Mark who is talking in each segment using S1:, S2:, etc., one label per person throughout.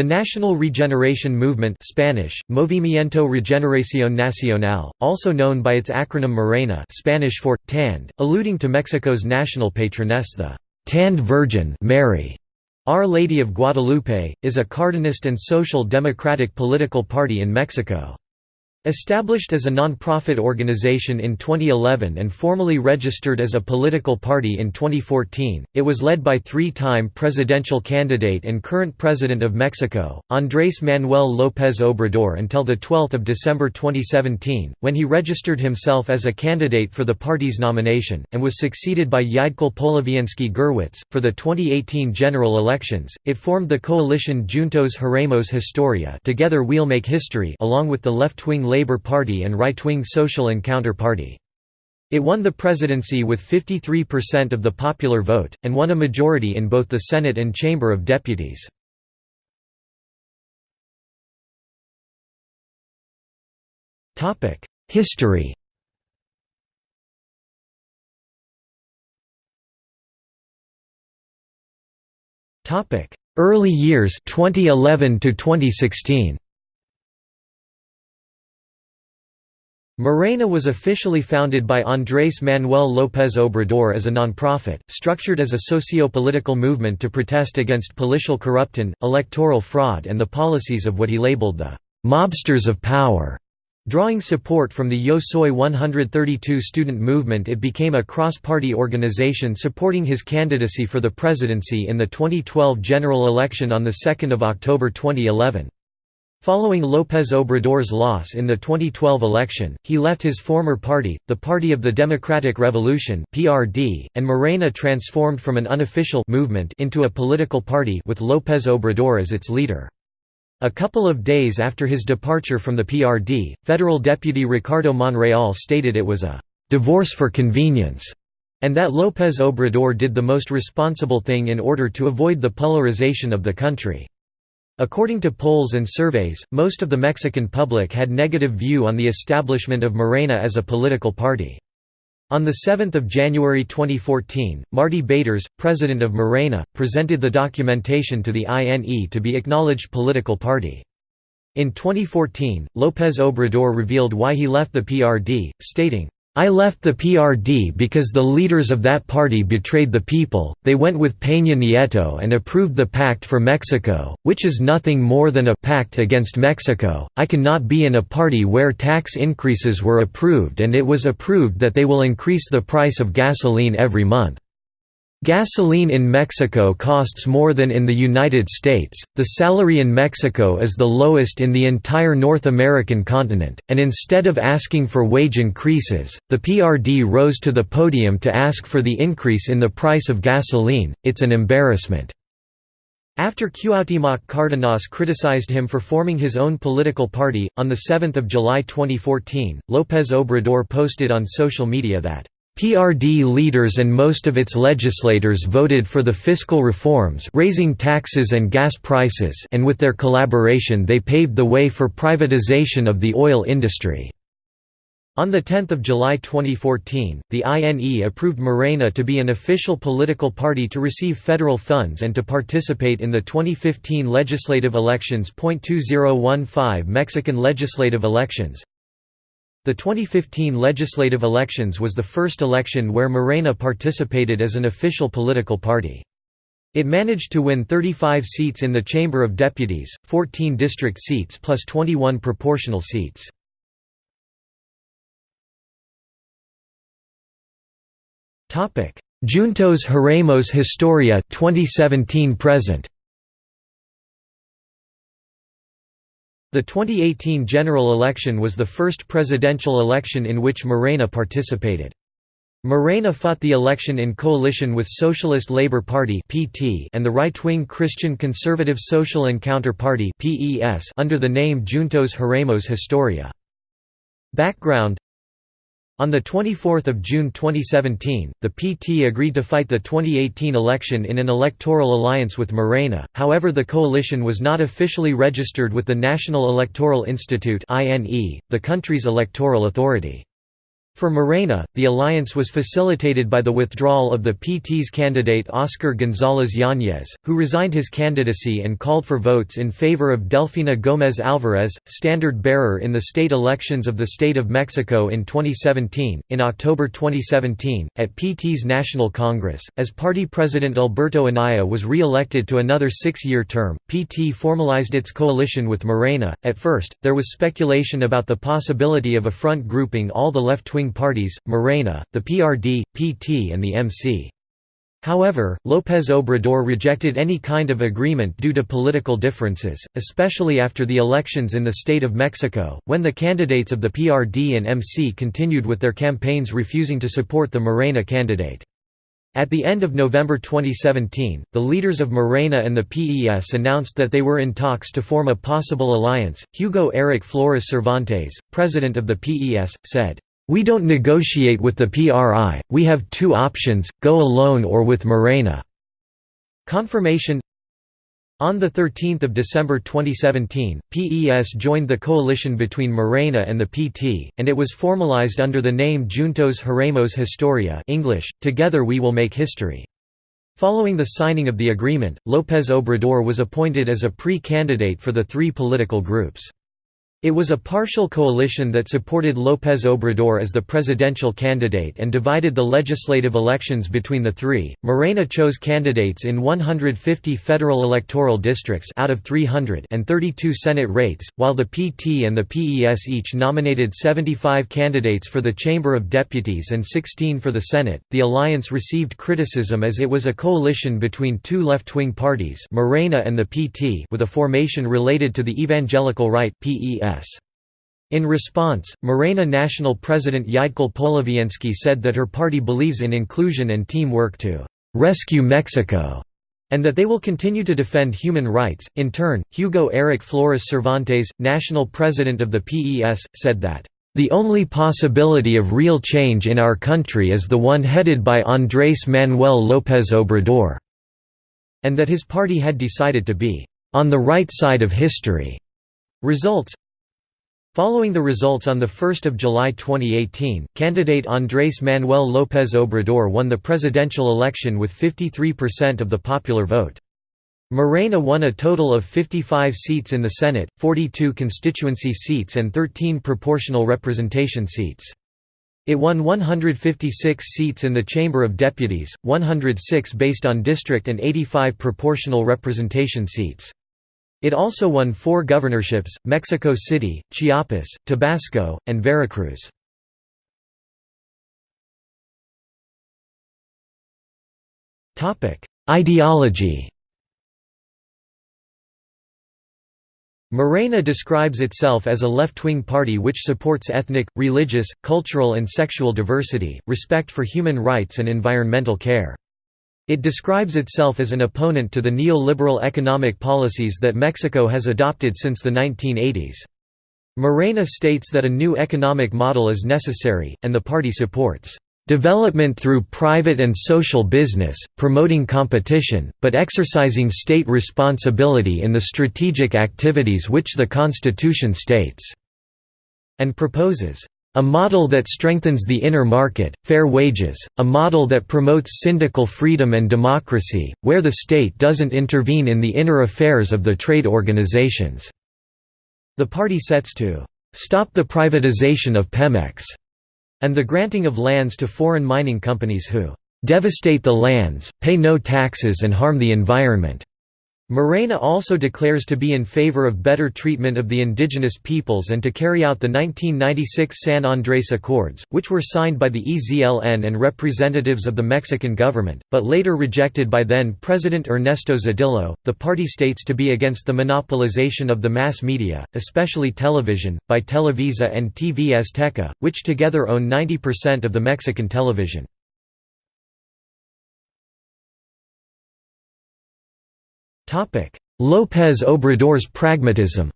S1: The National Regeneration Movement Spanish, Movimiento Regeneración Nacional, also known by its acronym Morena Spanish for, tanned, alluding to Mexico's national patroness the «tanned Virgin Mary», Our Lady of Guadalupe, is a Cardenist and social democratic political party in Mexico. Established as a non-profit organization in 2011 and formally registered as a political party in 2014, it was led by three-time presidential candidate and current president of Mexico, Andrés Manuel López Obrador until 12 December 2017, when he registered himself as a candidate for the party's nomination, and was succeeded by Yeidckol Polevnsky Gurwitz. For the 2018 general elections, it formed the coalition Juntos Haremos Historia Together We'll Make History along with the left-wing Labour Party and right-wing Social Encounter Party. It won the presidency with 53% of the popular vote, and won a majority in both the Senate and Chamber of Deputies. History Early years 2011 to 2016 Morena was officially founded by Andrés Manuel López Obrador as a nonprofit, structured as a socio-political movement to protest against political corruption, electoral fraud and the policies of what he labeled the «mobsters of power». Drawing support from the Yo Soy 132 student movement it became a cross-party organization supporting his candidacy for the presidency in the 2012 general election on 2 October 2011. Following López Obrador's loss in the 2012 election, he left his former party, the Party of the Democratic Revolution (PRD), and Morena transformed from an unofficial movement into a political party with López Obrador as its leader. A couple of days after his departure from the PRD, federal deputy Ricardo Monreal stated it was a divorce for convenience and that López Obrador did the most responsible thing in order to avoid the polarization of the country. According to polls and surveys, most of the Mexican public had negative view on the establishment of Morena as a political party. On 7 January 2014, Martí Batres, president of Morena, presented the documentation to the INE to be acknowledged political party. In 2014, López Obrador revealed why he left the PRD, stating, I left the PRD because the leaders of that party betrayed the people, they went with Peña Nieto and approved the Pact for Mexico, which is nothing more than a pact against Mexico. I cannot be in a party where tax increases were approved and it was approved that they will increase the price of gasoline every month. Gasoline in Mexico costs more than in the United States, the salary in Mexico is the lowest in the entire North American continent, and instead of asking for wage increases, the PRD rose to the podium to ask for the increase in the price of gasoline, it's an embarrassment. After Cuauhtémoc Cárdenas criticized him for forming his own political party, on 7 July 2014, López Obrador posted on social media that PRD leaders and most of its legislators voted for the fiscal reforms raising taxes and gas prices and with their collaboration they paved the way for privatization of the oil industry. On 10 July 2014, the INE approved Morena to be an official political party to receive federal funds and to participate in the 2015 legislative elections. 2015 Mexican legislative elections the 2015 legislative elections was the first election where Morena participated as an official political party. It managed to win 35 seats in the Chamber of Deputies, 14 district seats plus 21 proportional seats. Juntos Haremos Historia 2017 present The 2018 general election was the first presidential election in which Morena participated. Morena fought the election in coalition with Socialist Labour Party and the right-wing Christian Conservative Social Encounter Party under the name Juntos Haremos Historia. Background on 24 June 2017, the PT agreed to fight the 2018 election in an electoral alliance with Morena, however the coalition was not officially registered with the National Electoral Institute the country's electoral authority. For Morena, the alliance was facilitated by the withdrawal of the PT's candidate Oscar González Yáñez, who resigned his candidacy and called for votes in favor of Delfina Gómez Álvarez, standard bearer in the state elections of the State of Mexico in 2017. In October 2017, at PT's National Congress, as party president Alberto Anaya was re elected to another six year term, PT formalized its coalition with Morena. At first, there was speculation about the possibility of a front grouping all the left wing parties, Morena, the PRD, PT and the MC. However, López Obrador rejected any kind of agreement due to political differences, especially after the elections in the state of Mexico, when the candidates of the PRD and MC continued with their campaigns refusing to support the Morena candidate. At the end of November 2017, the leaders of Morena and the PES announced that they were in talks to form a possible alliance. Hugo Eric Flores Cervantes, president of the PES, said, we don't negotiate with the PRI, we have two options, go alone or with Morena." Confirmation On 13 December 2017, PES joined the coalition between Morena and the PT, and it was formalized under the name Juntos Haremos Historia English, Together We Will Make History. Following the signing of the agreement, López Obrador was appointed as a pre-candidate for the three political groups. It was a partial coalition that supported López Obrador as the presidential candidate and divided the legislative elections between the three. Morena chose candidates in 150 federal electoral districts out of 300 and 32 Senate rates, while the PT and the PES each nominated 75 candidates for the Chamber of Deputies and 16 for the Senate. The alliance received criticism as it was a coalition between two left-wing parties, Morena and the PT, with a formation related to the evangelical right (PES). In response, Morena National President Yeidckol Polevnsky said that her party believes in inclusion and teamwork to «rescue Mexico» and that they will continue to defend human rights. In turn, Hugo Eric Flores Cervantes, national president of the PES, said that, The only possibility of real change in our country is the one headed by Andrés Manuel López Obrador, and that his party had decided to be on the right side of history. Results Following the results on 1 July 2018, candidate Andrés Manuel López Obrador won the presidential election with 53% of the popular vote. Morena won a total of 55 seats in the Senate, 42 constituency seats and 13 proportional representation seats. It won 156 seats in the Chamber of Deputies, 106 based on district and 85 proportional representation seats. It also won four governorships, Mexico City, Chiapas, Tabasco, and Veracruz. Ideology Morena describes itself as a left-wing party which supports ethnic, religious, cultural and sexual diversity, respect for human rights and environmental care. It describes itself as an opponent to the neoliberal economic policies that Mexico has adopted since the 1980s. Morena states that a new economic model is necessary, and the party supports development through private and social business, promoting competition, but exercising state responsibility in the strategic activities which the Constitution states", and proposes a model that strengthens the inner market, fair wages, a model that promotes syndical freedom and democracy, where the state doesn't intervene in the inner affairs of the trade organizations." The party sets to "...stop the privatization of Pemex," and the granting of lands to foreign mining companies who "...devastate the lands, pay no taxes and harm the environment." Morena also declares to be in favor of better treatment of the indigenous peoples and to carry out the 1996 San Andrés Accords, which were signed by the EZLN and representatives of the Mexican government, but later rejected by then President Ernesto Zedillo. The party states to be against the monopolization of the mass media, especially television, by Televisa and TV Azteca, which together own 90% of the Mexican television. López Obrador's pragmatism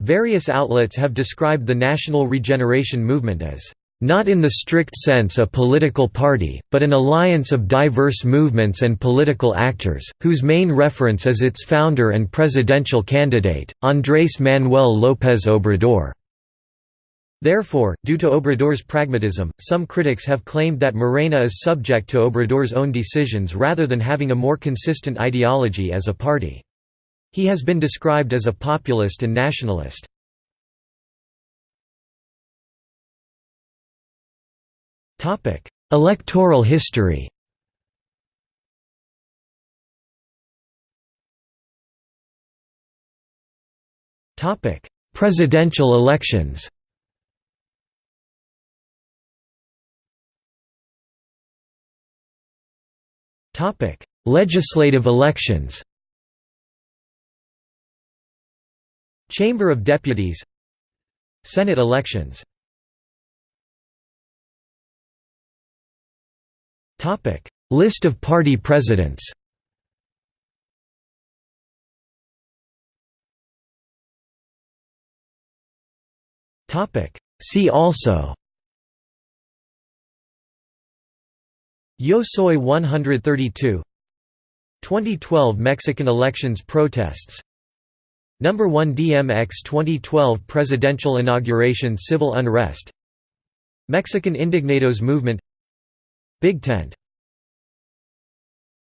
S1: Various outlets have described the National Regeneration Movement as not in the strict sense a political party, but an alliance of diverse movements and political actors, whose main reference is its founder and presidential candidate, Andrés Manuel López Obrador. Therefore, due to Obrador's pragmatism, some critics have claimed that Morena is subject to Obrador's own decisions rather than having a more consistent ideology as a party. He has been described as a populist and nationalist. Electoral history Presidential elections Legislative elections Chamber of Deputies Senate elections Topic: List of party presidents Topic: See also Yo Soy 132 2012 Mexican elections protests. Number 1 DMX 2012 presidential inauguration civil unrest. Mexican Indignados movement. Big Tent